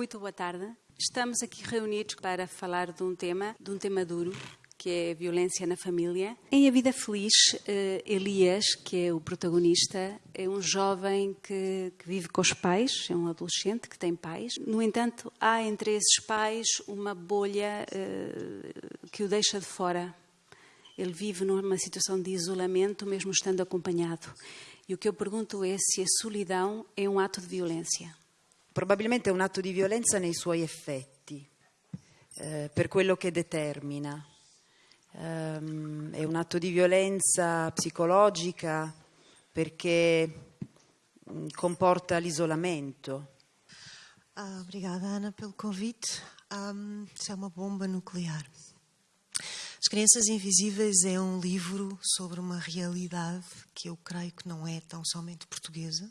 Muito boa tarde. Estamos aqui reunidos para falar de um tema, de um tema duro, que é a violência na família. Em A Vida Feliz, eh, Elias, que é o protagonista, é um jovem que, que, vive com os pais, é um adolescente que tem pais. No entanto, há entre esses pais uma bolha uh, que o deixa de fora. Ele vive numa situação de isolamento, mesmo estando acompanhado. E o que eu pergunto é se a solidão é um ato de violência. Probabilmente è un atto di violenza nei suoi effetti, eh, per quello che determina. Um, è un atto di violenza psicologica perché um, comporta l'isolamento. Ah, obrigada, Ana, pelo convite. Um, isso é uma bomba nuclear. As Crianças Invisíveis é um livro sobre uma realidade que eu creio que não é tão somente portuguesa,